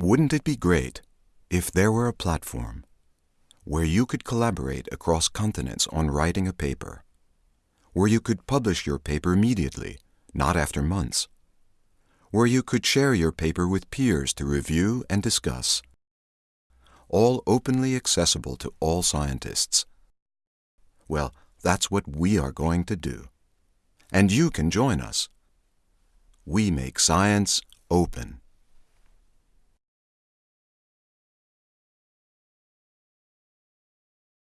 Wouldn't it be great if there were a platform where you could collaborate across continents on writing a paper, where you could publish your paper immediately, not after months, where you could share your paper with peers to review and discuss, all openly accessible to all scientists? Well, that's what we are going to do. And you can join us. We make science open.